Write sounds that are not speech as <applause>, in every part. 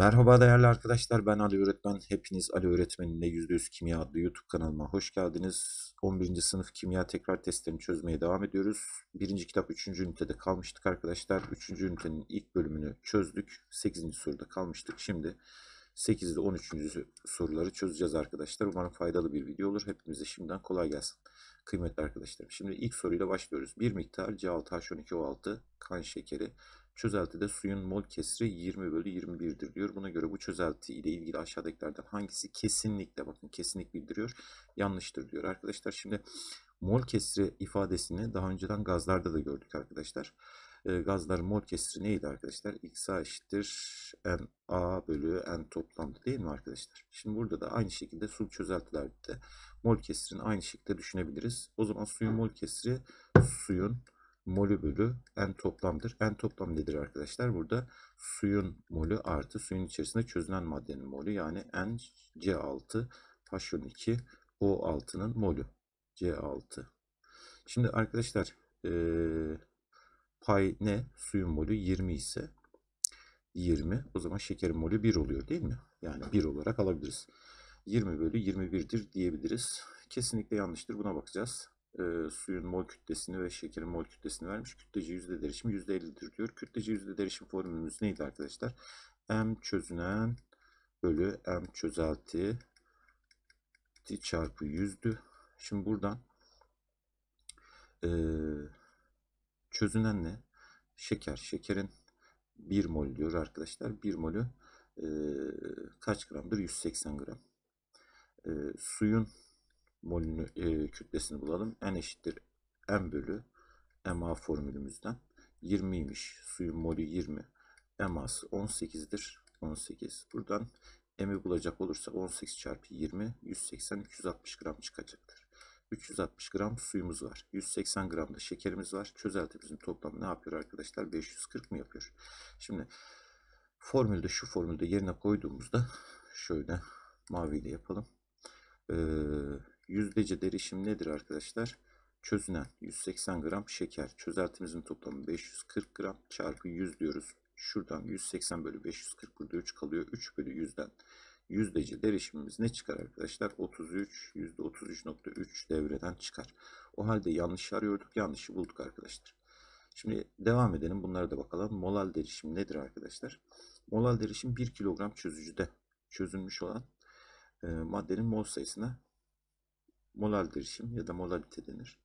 Merhaba değerli arkadaşlar ben Ali Öğretmen. Hepiniz Ali Öğretmen'in %100 Kimya adlı YouTube kanalıma hoş geldiniz. 11. sınıf kimya tekrar testlerini çözmeye devam ediyoruz. Birinci kitap 3. ünitede kalmıştık arkadaşlar. 3. ünitenin ilk bölümünü çözdük. 8. soruda kalmıştık. Şimdi 8 ile 13. soruları çözeceğiz arkadaşlar. Umarım faydalı bir video olur. Hepimize şimdiden kolay gelsin. Kıymetli arkadaşlarım. Şimdi ilk soruyla başlıyoruz. Bir miktar C6H12O6 kan şekeri Çözeltide suyun mol kesri 20 bölü 21'dir diyor. Buna göre bu çözelti ile ilgili aşağıdakilerden hangisi kesinlikle bakın kesinlik bildiriyor yanlıştır diyor. Arkadaşlar şimdi mol kesri ifadesini daha önceden gazlarda da gördük arkadaşlar. E, gazların mol kesri neydi arkadaşlar? XA eşittir NA bölü N toplamda değil mi arkadaşlar? Şimdi burada da aynı şekilde su çözeltilerde mol kesrini aynı şekilde düşünebiliriz. O zaman suyun mol kesri suyun molü bölü n toplamdır. N toplam nedir arkadaşlar? Burada suyun molü artı suyun içerisinde çözünen maddenin molü yani n C6 H12 O6'nın molü. C6. Şimdi arkadaşlar ee, pay ne? Suyun molü 20 ise 20. O zaman şekerin molü 1 oluyor değil mi? Yani 1 olarak alabiliriz. 20 bölü 21'dir diyebiliriz. Kesinlikle yanlıştır. Buna bakacağız e, suyun mol kütlesini ve şekerin mol kütlesini vermiş. Kütlece yüzde derişimi yüzde 50'dir diyor. Kütlece yüzde derişim formülümüz neydi arkadaşlar? M çözünen bölü M çözelti çarpı yüzdü. Şimdi buradan e, çözünen ne? Şeker. Şekerin 1 mol diyor arkadaşlar. 1 molü e, kaç gramdır? 180 gram. E, suyun molünü, e, kütlesini bulalım. N eşittir M bölü MA formülümüzden. 20'ymiş. Suyun molü 20. MA'sı 18'dir. 18. Buradan M'i bulacak olursa 18 çarpı 20 180 360 gram çıkacaktır. 360 gram suyumuz var. 180 gram da şekerimiz var. Çözeltimizin toplamı ne yapıyor arkadaşlar? 540 mı yapıyor? Şimdi formülde şu formülde yerine koyduğumuzda şöyle maviyle yapalım. Ee, Yüzdece derişim nedir arkadaşlar? Çözünen 180 gram şeker. Çözeltimizin toplamı 540 gram çarpı 100 diyoruz. Şuradan 180 bölü 540 burada 3 kalıyor. 3 bölü 100'den yüzdece derişimimiz ne çıkar arkadaşlar? 33, %33.3 devreden çıkar. O halde yanlış arıyorduk. Yanlışı bulduk arkadaşlar. Şimdi devam edelim. Bunlara da bakalım. Molal derişim nedir arkadaşlar? Molal derişim 1 kilogram çözücüde çözülmüş olan e, maddenin mol sayısına molar derişim ya da molalite denir.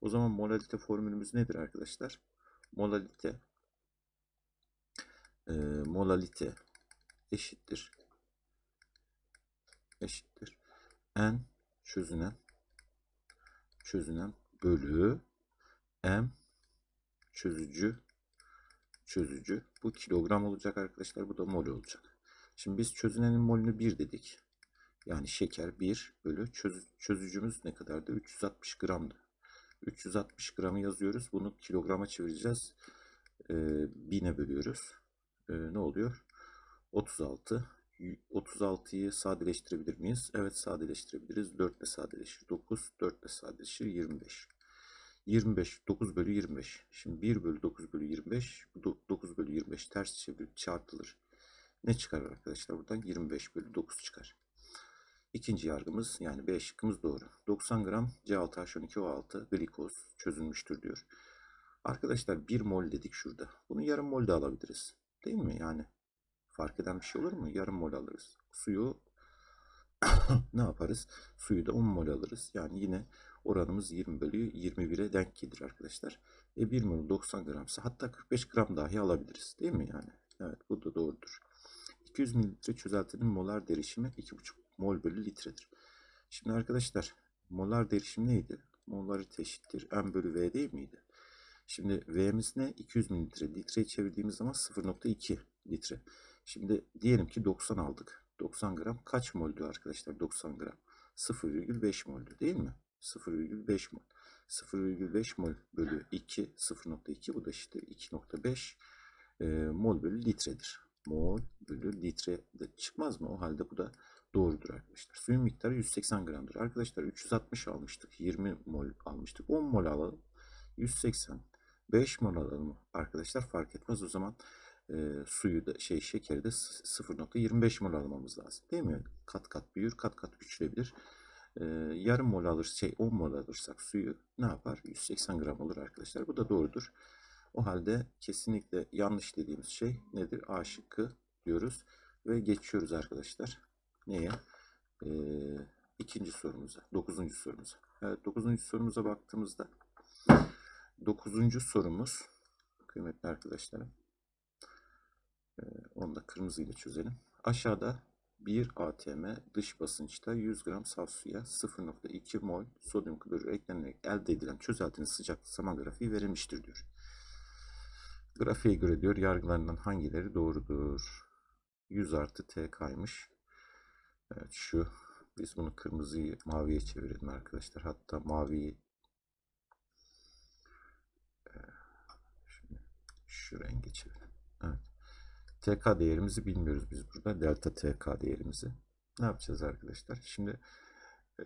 O zaman molalite formülümüz nedir arkadaşlar? Molalite e, molalite eşittir eşittir n çözünen çözünen bölü m çözücü çözücü bu kilogram olacak arkadaşlar bu da mol olacak. Şimdi biz çözünenin molünü 1 dedik. Yani şeker 1 bölü çöz, çözücümüz ne kadardı? 360 gramdı. 360 gramı yazıyoruz. Bunu kilograma çevireceğiz. Ee, 1000'e bölüyoruz. Ee, ne oluyor? 36. 36'yı sadeleştirebilir miyiz? Evet sadeleştirebiliriz. 4 ile sadeleşir. 9. 4 ile sadeleşir. 25. 25. 9 bölü 25. Şimdi 1 bölü 9 bölü 25. 9 bölü 25 ters çevirip çarpılır. Ne çıkar arkadaşlar? Buradan 25 bölü 9 çıkar. İkinci yargımız yani B şıkkımız doğru. 90 gram C6H12O6 glikoz çözülmüştür diyor. Arkadaşlar 1 mol dedik şurada. Bunu yarım mol de alabiliriz. Değil mi yani? Fark eden bir şey olur mu? Yarım mol alırız. Suyu <coughs> ne yaparız? Suyu da 10 mol alırız. Yani yine oranımız 20 bölü 21'e denk gelir arkadaşlar. E 1 mol 90 gramsa hatta 45 gram dahi alabiliriz. Değil mi yani? Evet bu da doğrudur. 200 mililitre çözeltinin molar derişimi 2,5 mol bölü litredir. Şimdi arkadaşlar molar derişim neydi? Molarite eşittir m bölü v değil miydi? Şimdi v'miz ne? 200 mililitre. Litreye çevirdiğimiz zaman 0.2 litre. Şimdi diyelim ki 90 aldık. 90 gram kaç moldü arkadaşlar? 90 gram. 0,5 moldü değil mi? 0,5 mol. 0,5 mol bölü 2 0.2 bu da işte 2.5 e, mol bölü litredir. Mol bölü litre de çıkmaz mı? O halde bu da doğrudur arkadaşlar. Suyun miktarı 180 gramdır. Arkadaşlar 360 almıştık. 20 mol almıştık. 10 mol alalım. 180. 5 mol alalım arkadaşlar fark etmez. O zaman e, suyu da şey şekeri de s- 0.25 mol almamız lazım. Değil mi? Kat kat büyür, kat kat küçülebilir. E, yarım mol alır, şey 10 mol alırsak suyu ne yapar? 180 gram olur arkadaşlar. Bu da doğrudur. O halde kesinlikle yanlış dediğimiz şey nedir? A şıkkı diyoruz ve geçiyoruz arkadaşlar. Neye? Ee, ikinci sorumuza, dokuzuncu sorumuza. Evet, dokuzuncu sorumuza baktığımızda dokuzuncu sorumuz kıymetli arkadaşlarım ee, onu da kırmızıyla çözelim. Aşağıda bir ATM dış basınçta 100 gram saf suya 0.2 mol sodyum klorür eklenerek elde edilen çözeltinin sıcaklık zaman grafiği verilmiştir diyor. Grafiğe göre diyor yargılarından hangileri doğrudur? 100 artı T kaymış. Evet şu biz bunu kırmızıyı maviye çevirelim arkadaşlar. Hatta maviyi şimdi şu renge çevirelim. Evet. TK değerimizi bilmiyoruz biz burada. Delta TK değerimizi. Ne yapacağız arkadaşlar? Şimdi e,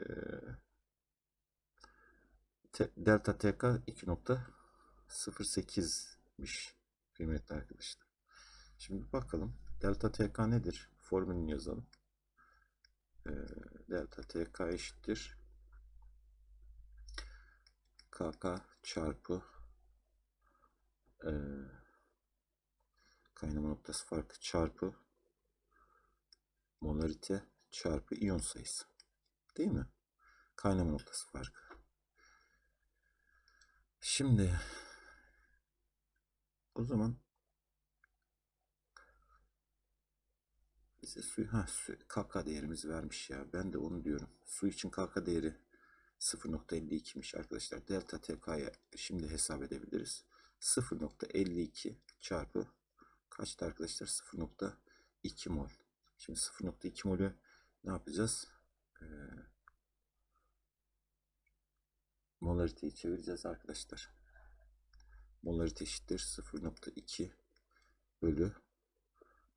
delta TK 2.08'miş kıymetli arkadaşlar. Şimdi bakalım. Delta TK nedir? Formülünü yazalım. E, delta TK eşittir. KK çarpı e, kaynama noktası farkı çarpı molarite çarpı iyon sayısı. Değil mi? Kaynama noktası farkı. Şimdi o zaman bize su, ha, su, KK değerimizi vermiş ya. Ben de onu diyorum. Su için KK değeri 0.52'miş arkadaşlar. Delta TK'ya şimdi hesap edebiliriz. 0.52 çarpı kaçtı arkadaşlar? 0.2 mol. Şimdi 0.2 molü ne yapacağız? Ee, molariteyi çevireceğiz arkadaşlar. Molarite eşittir 0.2 bölü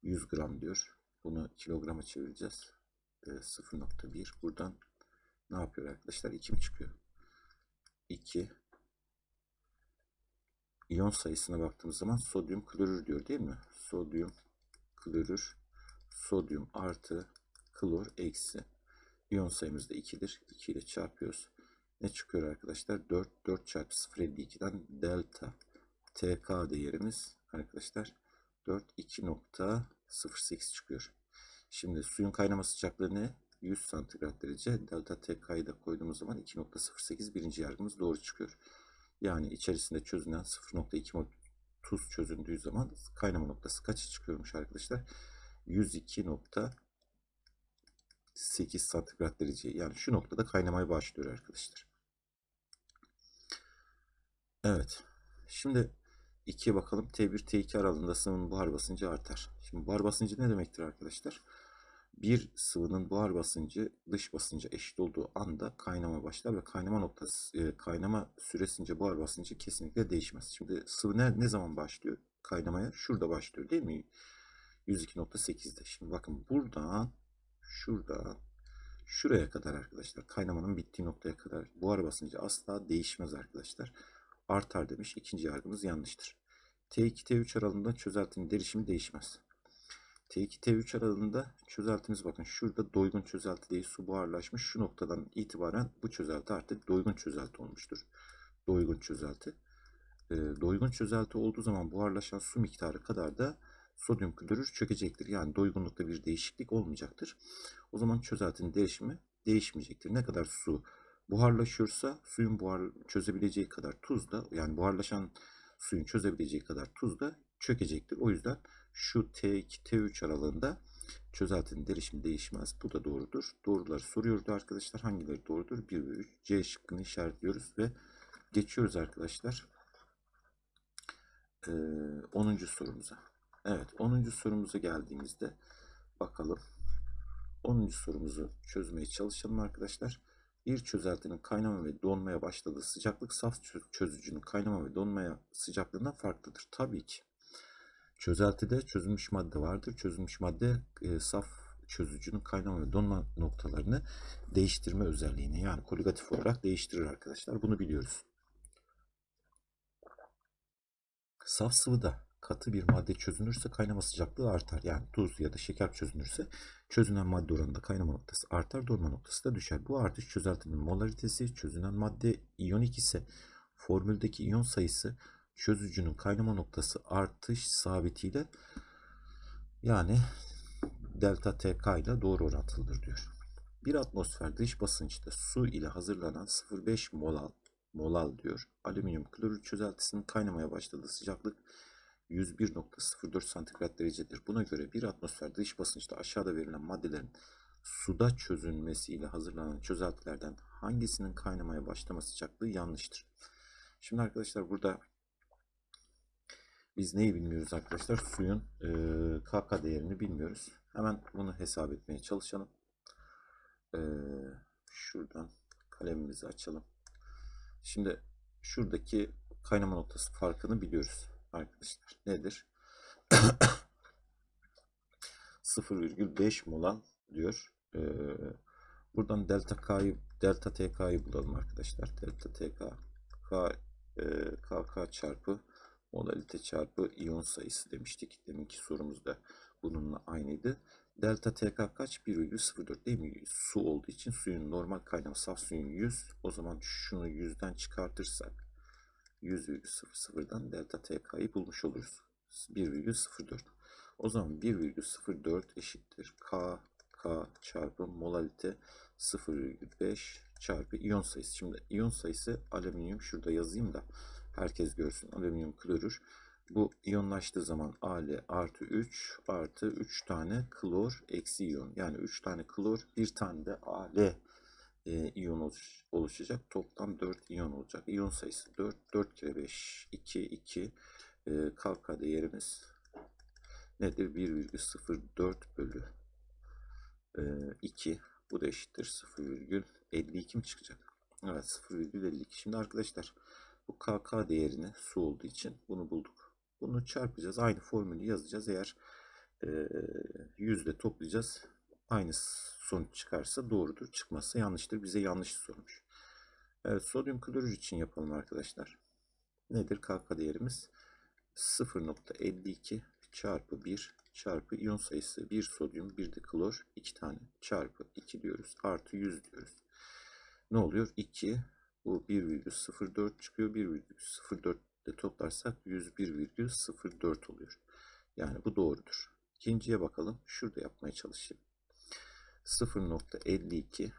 100 gram diyor. Bunu kilograma çevireceğiz. Ee, 0.1 buradan ne yapıyor arkadaşlar? 2 mi çıkıyor? 2 İyon sayısına baktığımız zaman sodyum klorür diyor değil mi? Sodyum klorür sodyum artı klor eksi. İyon sayımız da 2'dir. 2 ile çarpıyoruz. Ne çıkıyor arkadaşlar? 4. 4 çarpı 0.52'den delta TK değerimiz arkadaşlar 4 2.08 çıkıyor. Şimdi suyun kaynama sıcaklığı ne? 100 santigrat derece. Delta TK'yı da koyduğumuz zaman 2.08 birinci yargımız doğru çıkıyor. Yani içerisinde çözünen 0.2 mol tuz çözündüğü zaman kaynama noktası kaça çıkıyormuş arkadaşlar? 102.8 santigrat derece. Yani şu noktada kaynamaya başlıyor arkadaşlar. Evet. Şimdi 2'ye bakalım. T1 T2 aralığında sıvının buhar basıncı artar. Şimdi buhar basıncı ne demektir arkadaşlar? Bir sıvının buhar basıncı dış basınca eşit olduğu anda kaynama başlar ve kaynama noktası e, kaynama süresince buhar basıncı kesinlikle değişmez. Şimdi sıvı ne, ne zaman başlıyor kaynamaya? Şurada başlıyor değil mi? 102.8'de. Şimdi bakın buradan şuradan şuraya kadar arkadaşlar kaynamanın bittiği noktaya kadar buhar basıncı asla değişmez arkadaşlar. Artar demiş. İkinci yargımız yanlıştır. T2 T3 aralığında çözeltinin derişimi değişmez. T2 T3 aralığında çözeltimiz bakın şurada doygun çözelti değil su buharlaşmış. Şu noktadan itibaren bu çözelti artık doygun çözelti olmuştur. Doygun çözelti. E, doygun çözelti olduğu zaman buharlaşan su miktarı kadar da sodyum klorür çökecektir. Yani doygunlukta bir değişiklik olmayacaktır. O zaman çözeltinin derişimi değişmeyecektir. Ne kadar su buharlaşıyorsa suyun buhar çözebileceği kadar tuz da yani buharlaşan suyun çözebileceği kadar tuz da çökecektir. O yüzden şu T2 T3 aralığında çözeltinin derişimi değişmez. Bu da doğrudur. Doğruları soruyordu arkadaşlar. Hangileri doğrudur? 1 ve 3. C şıkkını işaretliyoruz ve geçiyoruz arkadaşlar. Ee, 10. sorumuza. Evet 10. sorumuza geldiğimizde bakalım. 10. sorumuzu çözmeye çalışalım arkadaşlar. Bir çözeltinin kaynama ve donmaya başladığı sıcaklık saf çözücünün kaynama ve donmaya sıcaklığından farklıdır. Tabii ki. Çözeltide çözülmüş madde vardır. Çözülmüş madde e, saf çözücünün kaynama ve donma noktalarını değiştirme özelliğini yani koligatif olarak değiştirir arkadaşlar. Bunu biliyoruz. Saf sıvıda katı bir madde çözünürse kaynama sıcaklığı artar. Yani tuz ya da şeker çözünürse çözünen madde oranında kaynama noktası artar, donma noktası da düşer. Bu artış çözeltinin molaritesi, çözünen madde iyonik ise formüldeki iyon sayısı çözücünün kaynama noktası artış sabitiyle yani delta TK ile doğru orantılıdır diyor. Bir atmosfer dış basınçta su ile hazırlanan 0,5 molal, molal diyor. Alüminyum klorür çözeltisinin kaynamaya başladığı sıcaklık 101.04 santigrat derecedir. Buna göre bir atmosfer dış basınçta aşağıda verilen maddelerin suda çözünmesiyle hazırlanan çözeltilerden hangisinin kaynamaya başlama sıcaklığı yanlıştır? Şimdi arkadaşlar burada biz neyi bilmiyoruz arkadaşlar? Suyun e, KK değerini bilmiyoruz. Hemen bunu hesap etmeye çalışalım. E, şuradan kalemimizi açalım. Şimdi şuradaki kaynama noktası farkını biliyoruz arkadaşlar. Nedir? <coughs> 0,5 molan diyor. E, buradan delta K'yı delta TK'yı bulalım arkadaşlar. Delta TK K, e, KK çarpı molalite çarpı iyon sayısı demiştik. Deminki sorumuzda bununla aynıydı. Delta TK kaç? 1,04 değil mi? Su olduğu için suyun normal kaynama saf suyun 100. O zaman şunu 100'den çıkartırsak 100,00'dan delta TK'yı bulmuş oluruz. 1,04. O zaman 1,04 eşittir. K, K çarpı molalite 0,5 çarpı iyon sayısı. Şimdi iyon sayısı alüminyum şurada yazayım da herkes görsün. Alüminyum klorür. Bu iyonlaştığı zaman Al artı 3 artı 3 tane klor eksi iyon. Yani 3 tane klor bir tane de Al e, iyon oluş, oluşacak. Toplam 4 iyon olacak. İyon sayısı 4. 4 kere 5 2 2 e, KK değerimiz nedir? 1,04 bölü e, 2 bu da eşittir 0,52 mi çıkacak? Evet 0,52. Şimdi arkadaşlar bu KK değerini su olduğu için bunu bulduk. Bunu çarpacağız. Aynı formülü yazacağız. Eğer e, yüzde toplayacağız. Aynı sonuç çıkarsa doğrudur. Çıkmazsa yanlıştır. Bize yanlış sormuş. Evet sodyum klorür için yapalım arkadaşlar. Nedir KK değerimiz? 0.52 çarpı 1 çarpı iyon sayısı 1 sodyum 1 de klor 2 tane çarpı 2 diyoruz. Artı 100 diyoruz. Ne oluyor? 2 bu 1,04 çıkıyor. 1,04 ile toplarsak 101,04 oluyor. Yani bu doğrudur. İkinciye bakalım. Şurada yapmaya çalışayım. 0.52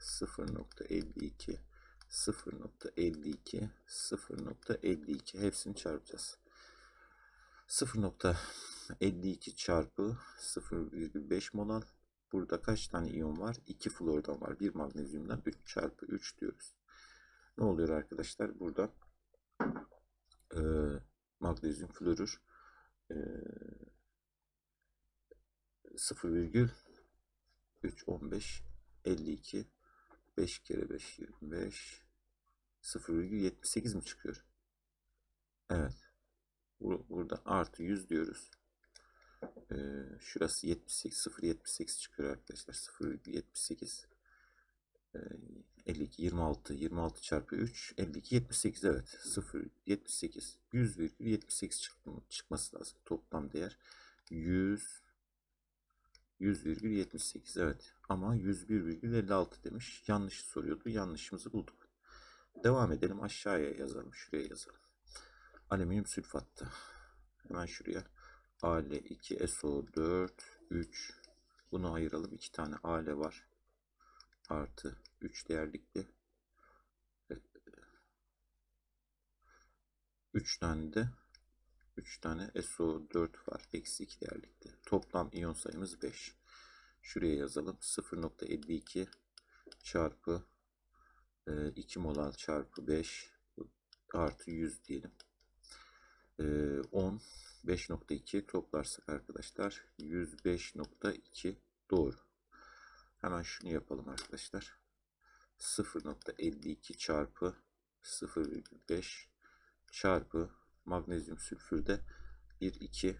0.52 0.52 0.52 hepsini çarpacağız. 0.52 çarpı 0,5 molal. Burada kaç tane iyon var? 2 flordan var. 1 magnezyumdan 3 çarpı 3 diyoruz. Ne oluyor arkadaşlar? Burada e, magnezyum florür e, 0,3 15 52 5 kere 5 25 0,78 mi çıkıyor? Evet. Burada artı 100 diyoruz. Ee, şurası 78 0,78 çıkıyor arkadaşlar. 0,78 ee, 52 26 26 çarpı 3 52 78 evet 0 78 100,78 çıktı, çıkması lazım toplam değer 100 100,78 evet. Ama 101,56 demiş. Yanlış soruyordu yanlışımızı bulduk. Devam edelim aşağıya yazalım şuraya yazalım. Alüminyum sülfatta hemen şuraya. Al2SO4 3 bunu ayıralım. İki tane Ale var. Artı 3 değerlikli. 3 tane de 3 tane SO4 var. Eksi 2 değerlikli. Toplam iyon sayımız 5. Şuraya yazalım. 0.52 çarpı 2 molal çarpı 5 artı 100 diyelim. 10 5.2 toplarsak arkadaşlar 105.2 doğru. Hemen şunu yapalım arkadaşlar. 0.52 çarpı 0,5 çarpı magnezyum sülfürde 1 2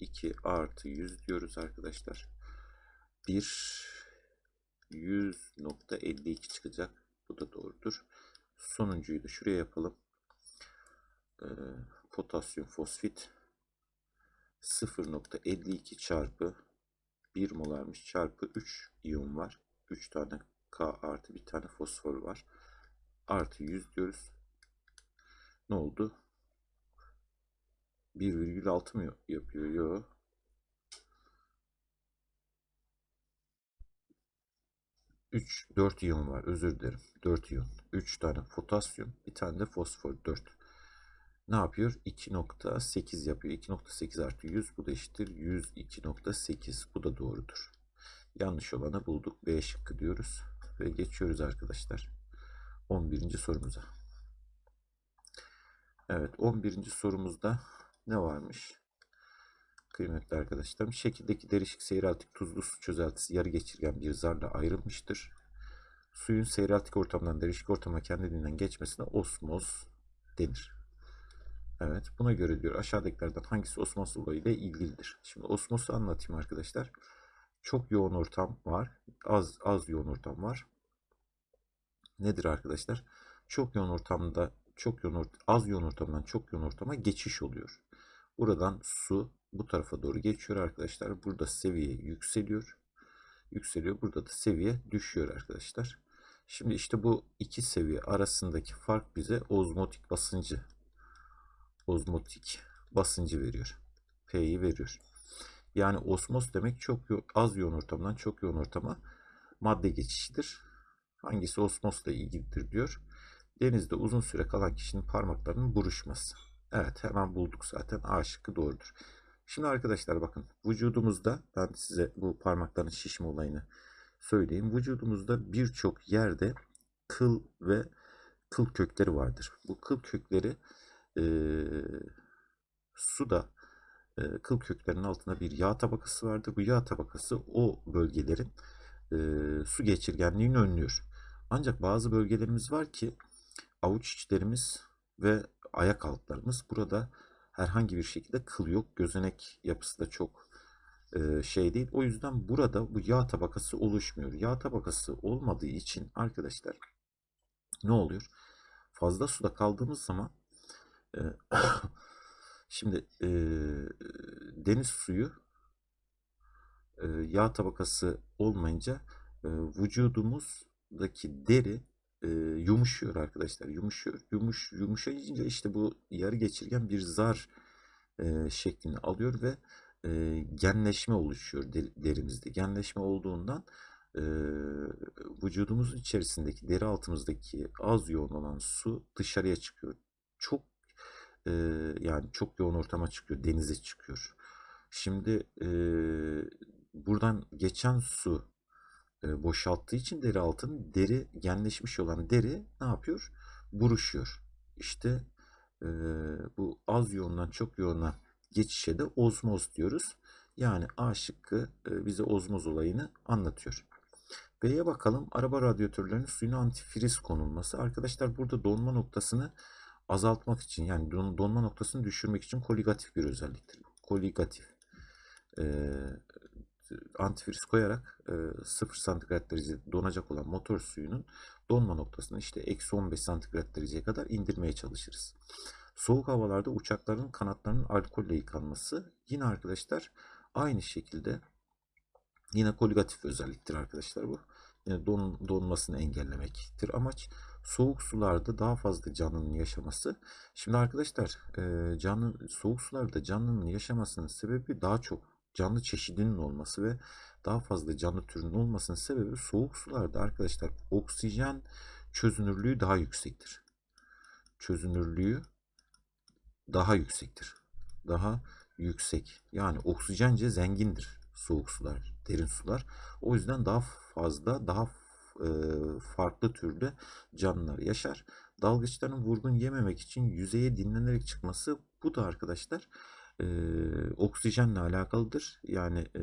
2 artı 100 diyoruz arkadaşlar. 1 100.52 çıkacak. Bu da doğrudur. Sonuncuyu da şuraya yapalım. Ee, potasyum fosfit 0.52 çarpı 1 molarmış çarpı 3 iyon var. 3 tane K artı bir tane fosfor var. Artı 100 diyoruz. Ne oldu? 1,6 mı yapıyor? Yok. Üç, dört iyon var. Özür dilerim. Dört iyon. Üç tane potasyum. Bir tane de fosfor. Dört. Ne yapıyor? 2.8 yapıyor. 2.8 artı 100. Bu da eşittir. 102.8. Bu da doğrudur. Yanlış olanı bulduk. B şıkkı diyoruz. Ve geçiyoruz arkadaşlar. 11. sorumuza. Evet 11. sorumuzda ne varmış? Kıymetli arkadaşlarım şekildeki derişik seyreltik tuzlu su çözeltisi yarı geçirgen bir zarla ayrılmıştır. Suyun seyreltik ortamdan derişik ortama kendiliğinden geçmesine osmoz denir. Evet buna göre diyor aşağıdakilerden hangisi osmoz olayı ile ilgilidir? Şimdi osmozu anlatayım arkadaşlar. Çok yoğun ortam var. Az az yoğun ortam var. Nedir arkadaşlar? Çok yoğun ortamda çok yoğun az yoğun ortamdan çok yoğun ortama geçiş oluyor. Buradan su bu tarafa doğru geçiyor arkadaşlar. Burada seviye yükseliyor. Yükseliyor. Burada da seviye düşüyor arkadaşlar. Şimdi işte bu iki seviye arasındaki fark bize ozmotik basıncı ozmotik basıncı veriyor. P'yi veriyor. Yani osmoz demek çok az yoğun ortamdan çok yoğun ortama madde geçişidir. Hangisi osmozla ilgilidir diyor. Denizde uzun süre kalan kişinin parmaklarının buruşması. Evet hemen bulduk zaten. A şıkkı doğrudur. Şimdi arkadaşlar bakın vücudumuzda ben size bu parmakların şişme olayını söyleyeyim. Vücudumuzda birçok yerde kıl ve kıl kökleri vardır. Bu kıl kökleri e, suda e, kıl köklerinin altında bir yağ tabakası vardır. Bu yağ tabakası o bölgelerin e, su geçirgenliğini önlüyor. Ancak bazı bölgelerimiz var ki avuç içlerimiz ve ayak altlarımız burada herhangi bir şekilde kıl yok. Gözenek yapısı da çok e, şey değil. O yüzden burada bu yağ tabakası oluşmuyor. Yağ tabakası olmadığı için arkadaşlar ne oluyor? Fazla suda kaldığımız zaman e, <coughs> şimdi e, deniz suyu e, yağ tabakası olmayınca e, vücudumuzdaki deri e, yumuşuyor arkadaşlar. Yumuşuyor. Yumuş, yumuşayınca işte bu yarı geçirgen bir zar e, şeklini alıyor ve e, genleşme oluşuyor derimizde. Genleşme olduğundan e, vücudumuzun içerisindeki deri altımızdaki az yoğun olan su dışarıya çıkıyor. Çok e, yani çok yoğun ortama çıkıyor. Denize çıkıyor. Şimdi e, buradan geçen su boşalttığı için deri altın deri genleşmiş olan deri ne yapıyor? Buruşuyor. İşte e, bu az yoğundan çok yoğuna geçişe de ozmoz diyoruz. Yani A şıkkı e, bize ozmoz olayını anlatıyor. B'ye bakalım. Araba radyatörlerinin suyuna antifriz konulması. Arkadaşlar burada donma noktasını azaltmak için yani don, donma noktasını düşürmek için koligatif bir özelliktir. Koligatif. Ee, antifriz koyarak e, 0 santigrat derece donacak olan motor suyunun donma noktasını işte eksi 15 santigrat dereceye kadar indirmeye çalışırız. Soğuk havalarda uçakların kanatlarının alkolle yıkanması yine arkadaşlar aynı şekilde yine koligatif özelliktir arkadaşlar bu. Yine don, donmasını engellemektir amaç. Soğuk sularda daha fazla canlının yaşaması. Şimdi arkadaşlar e, canlı soğuk sularda canlının yaşamasının sebebi daha çok canlı çeşidinin olması ve daha fazla canlı türünün olmasının sebebi soğuk sularda arkadaşlar oksijen çözünürlüğü daha yüksektir. Çözünürlüğü daha yüksektir. Daha yüksek. Yani oksijence zengindir soğuk sular, derin sular. O yüzden daha fazla, daha e, farklı türde canlılar yaşar. Dalgıçların vurgun yememek için yüzeye dinlenerek çıkması bu da arkadaşlar e, oksijenle alakalıdır. Yani e,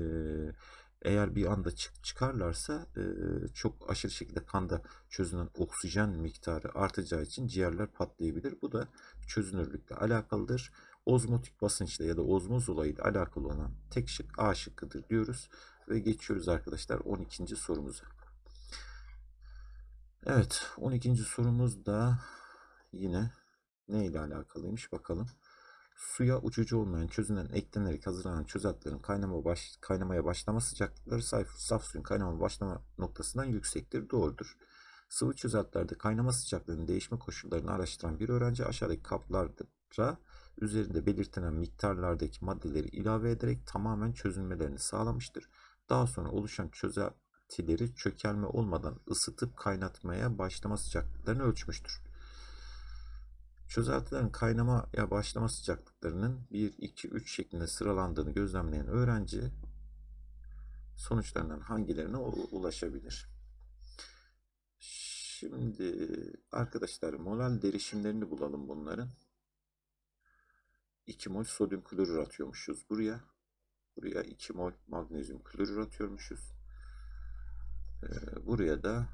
eğer bir anda çık çıkarlarsa e, çok aşırı şekilde kanda çözünen oksijen miktarı artacağı için ciğerler patlayabilir. Bu da çözünürlükle alakalıdır. Ozmotik basınçla ya da ozmoz olayıyla alakalı olan tek şık A şıkkıdır diyoruz. Ve geçiyoruz arkadaşlar 12. sorumuza. Evet 12. sorumuz da yine ne ile alakalıymış bakalım. Suya uçucu olmayan çözünen eklenerek hazırlanan çözeltilerin kaynama baş, kaynamaya başlama sıcaklıkları saf, saf suyun kaynama başlama noktasından yüksektir. Doğrudur. Sıvı çözeltilerde kaynama sıcaklığının değişme koşullarını araştıran bir öğrenci aşağıdaki kaplara üzerinde belirtilen miktarlardaki maddeleri ilave ederek tamamen çözülmelerini sağlamıştır. Daha sonra oluşan çözeltileri çökelme olmadan ısıtıp kaynatmaya başlama sıcaklıklarını ölçmüştür. Çözeltilerin kaynamaya başlama sıcaklıklarının 1, 2, 3 şeklinde sıralandığını gözlemleyen öğrenci sonuçlarından hangilerine ulaşabilir? Şimdi arkadaşlar molal derişimlerini bulalım bunların. 2 mol sodyum klorür atıyormuşuz buraya. Buraya 2 mol magnezyum klorür atıyormuşuz. Ee, buraya da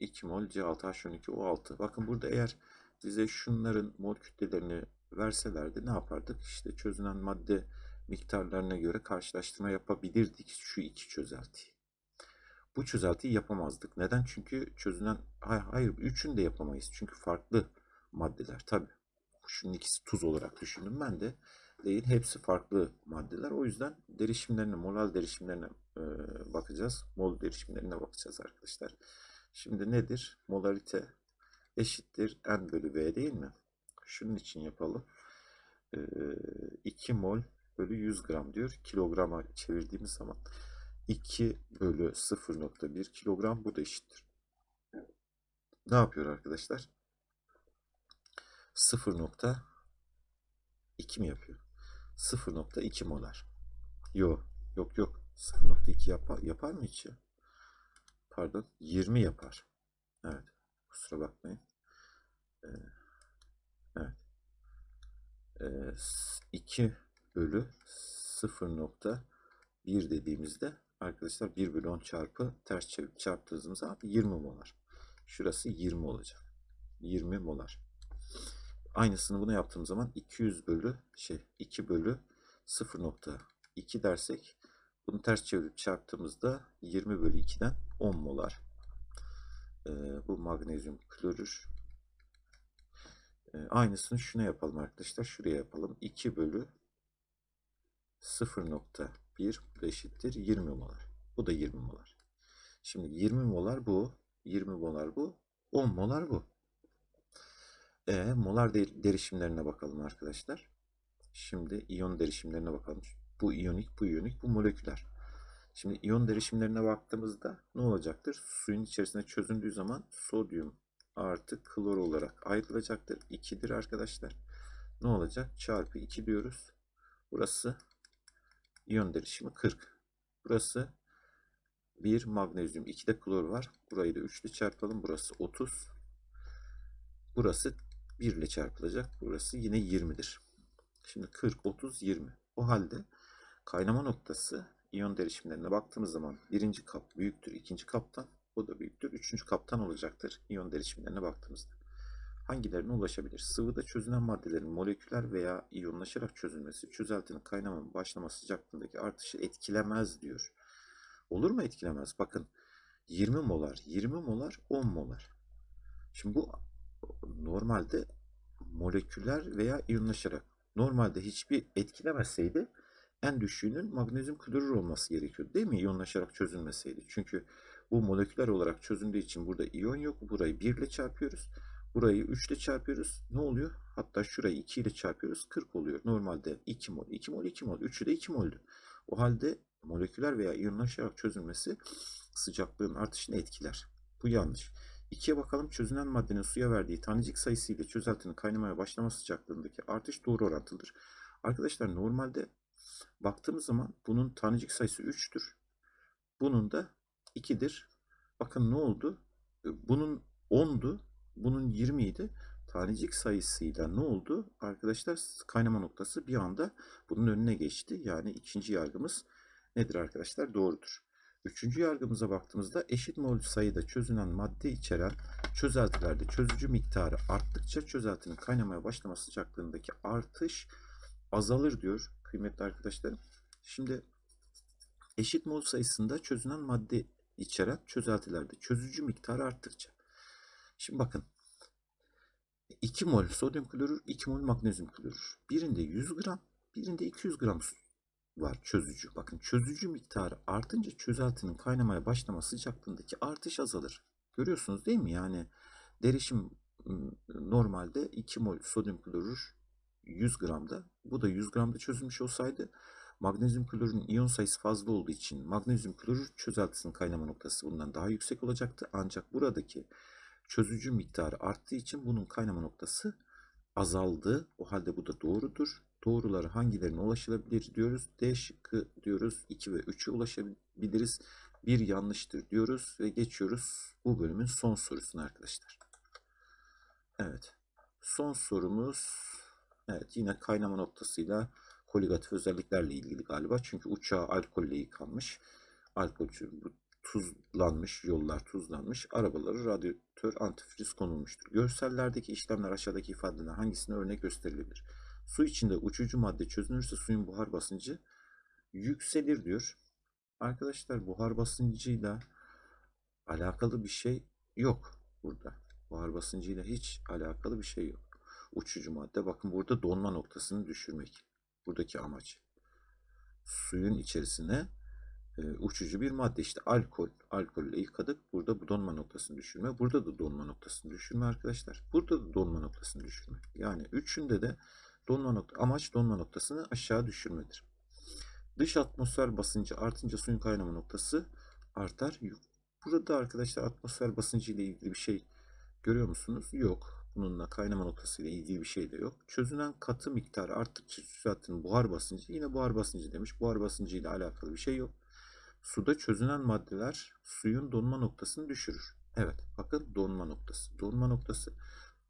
2 mol C6H12O6. Bakın burada eğer bize şunların mol kütlelerini verselerdi ne yapardık? İşte çözünen madde miktarlarına göre karşılaştırma yapabilirdik şu iki çözeltiyi. Bu çözeltiyi yapamazdık. Neden? Çünkü çözünen hayır, hayır üçünü de yapamayız. Çünkü farklı maddeler tabi. Şunun ikisi tuz olarak düşündüm ben de. Değil. Hepsi farklı maddeler. O yüzden derişimlerine, molal derişimlerine e, bakacağız. Mol derişimlerine bakacağız arkadaşlar. Şimdi nedir? Molarite eşittir n bölü v değil mi? Şunun için yapalım. E, 2 mol bölü 100 gram diyor. Kilograma çevirdiğimiz zaman 2 bölü 0.1 kilogram bu da eşittir. Ne yapıyor arkadaşlar? 0.2 mi yapıyor? 0.2 molar. Yok yok yok. 0.2 yapar, yapar mı hiç? Pardon 20 yapar. Evet. Kusura bakmayın. Ee, evet. Ee, 2 bölü 0.1 dediğimizde arkadaşlar 1 bölü 10 çarpı ters çevirip çarptığımız zaman 20 molar. Şurası 20 olacak. 20 molar. Aynısını buna yaptığım zaman 200 bölü şey 2 bölü 0.2 dersek bunu ters çevirip çarptığımızda 20 bölü 2'den 10 molar. Ee, bu magnezyum klorür. Ee, aynısını şuna yapalım arkadaşlar. Şuraya yapalım. 2 bölü 0.1 eşittir 20 molar. Bu da 20 molar. Şimdi 20 molar bu. 20 molar bu. 10 molar bu. E, molar derişimlerine bakalım arkadaşlar. Şimdi iyon derişimlerine bakalım. Bu iyonik, bu iyonik, bu moleküler. Şimdi iyon derişimlerine baktığımızda ne olacaktır? Suyun içerisinde çözündüğü zaman sodyum artı klor olarak ayrılacaktır. 2'dir arkadaşlar. Ne olacak? Çarpı 2 diyoruz. Burası iyon derişimi 40. Burası 1 magnezyum 2 de klor var. Burayı da 3 ile çarpalım. Burası 30. Burası 1 ile çarpılacak. Burası yine 20'dir. Şimdi 40, 30, 20. O halde kaynama noktası iyon derişimlerine baktığımız zaman birinci kap büyüktür ikinci kaptan. O da büyüktür. Üçüncü kaptan olacaktır iyon derişimlerine baktığımızda. Hangilerine ulaşabilir? Sıvıda çözünen maddelerin moleküler veya iyonlaşarak çözülmesi çözeltinin kaynama başlama sıcaklığındaki artışı etkilemez diyor. Olur mu etkilemez? Bakın 20 molar, 20 molar, 10 molar. Şimdi bu normalde moleküler veya iyonlaşarak normalde hiçbir etkilemezseydi en düşüğünün magnezyum klorür olması gerekiyordu değil mi? İyonlaşarak çözülmeseydi. Çünkü bu moleküler olarak çözündüğü için burada iyon yok. Burayı 1 ile çarpıyoruz. Burayı 3 ile çarpıyoruz. Ne oluyor? Hatta şurayı 2 ile çarpıyoruz. 40 oluyor. Normalde 2 mol, 2 mol, 2 mol. 3'ü de 2 moldü. O halde moleküler veya iyonlaşarak çözülmesi sıcaklığın artışını etkiler. Bu yanlış. İkiye bakalım çözünen maddenin suya verdiği tanecik sayısı ile çözeltinin kaynamaya başlama sıcaklığındaki artış doğru orantılıdır. Arkadaşlar normalde baktığımız zaman bunun tanecik sayısı 3'tür. Bunun da 2'dir. Bakın ne oldu? Bunun 10'du. Bunun 20 idi. Tanecik sayısıyla ne oldu? Arkadaşlar kaynama noktası bir anda bunun önüne geçti. Yani ikinci yargımız nedir arkadaşlar? Doğrudur. Üçüncü yargımıza baktığımızda eşit mol sayıda çözünen madde içeren çözeltilerde çözücü miktarı arttıkça çözeltinin kaynamaya başlama sıcaklığındaki artış azalır diyor kıymetli arkadaşlarım. Şimdi eşit mol sayısında çözünen madde içeren çözeltilerde çözücü miktarı arttıkça. Şimdi bakın 2 mol sodyum klorür, 2 mol magnezyum klorür. Birinde 100 gram, birinde 200 gram var çözücü. Bakın çözücü miktarı artınca çözeltinin kaynamaya başlama sıcaklığındaki artış azalır. Görüyorsunuz değil mi? Yani derişim ım, normalde 2 mol sodyum klorür 100 gramda. Bu da 100 gramda çözülmüş olsaydı magnezyum klorürün iyon sayısı fazla olduğu için magnezyum klorür çözeltisinin kaynama noktası bundan daha yüksek olacaktı. Ancak buradaki çözücü miktarı arttığı için bunun kaynama noktası azaldı. O halde bu da doğrudur. Doğruları hangilerine ulaşılabilir diyoruz. D şıkkı diyoruz. 2 ve 3'e ulaşabiliriz. Bir yanlıştır diyoruz ve geçiyoruz bu bölümün son sorusuna arkadaşlar. Evet. Son sorumuz evet yine kaynama noktasıyla koligatif özelliklerle ilgili galiba. Çünkü uçağı alkolle yıkanmış. Alkol tuzlanmış, yollar tuzlanmış, arabaları radyatör antifriz konulmuştur. Görsellerdeki işlemler aşağıdaki ifadelerden hangisine örnek gösterilebilir? Su içinde uçucu madde çözünürse suyun buhar basıncı yükselir diyor. Arkadaşlar buhar basıncıyla alakalı bir şey yok burada. Buhar basıncıyla hiç alakalı bir şey yok. Uçucu madde bakın burada donma noktasını düşürmek. Buradaki amaç. Suyun içerisine e, uçucu bir madde işte alkol. Alkolle yıkadık. Burada bu donma noktasını düşürme. Burada da donma noktasını düşürme arkadaşlar. Burada da donma noktasını düşürme. Yani üçünde de donma nokta amaç donma noktasını aşağı düşürmedir. Dış atmosfer basıncı artınca suyun kaynama noktası artar. Burada arkadaşlar atmosfer basıncı ile ilgili bir şey görüyor musunuz? Yok. Bununla kaynama noktası ile ilgili bir şey de yok. Çözünen katı miktarı arttıkça zaten buhar basıncı yine buhar basıncı demiş. Buhar basıncı ile alakalı bir şey yok. Suda çözünen maddeler suyun donma noktasını düşürür. Evet bakın donma noktası. Donma noktası,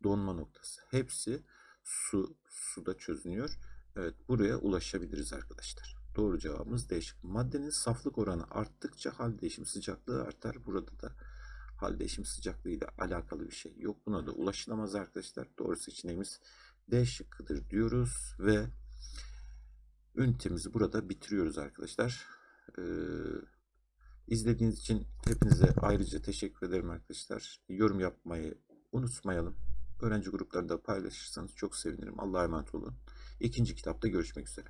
donma noktası. Hepsi su, suda çözünüyor. Evet buraya ulaşabiliriz arkadaşlar. Doğru cevabımız değişik. Maddenin saflık oranı arttıkça hal değişim sıcaklığı artar. Burada da hal değişim sıcaklığı ile alakalı bir şey yok. Buna da ulaşılamaz arkadaşlar. Doğru seçeneğimiz D şıkkıdır diyoruz ve ünitemizi burada bitiriyoruz arkadaşlar. Ee, izlediğiniz için hepinize ayrıca teşekkür ederim arkadaşlar. Yorum yapmayı unutmayalım. Öğrenci gruplarında paylaşırsanız çok sevinirim. Allah'a emanet olun. İkinci kitapta görüşmek üzere.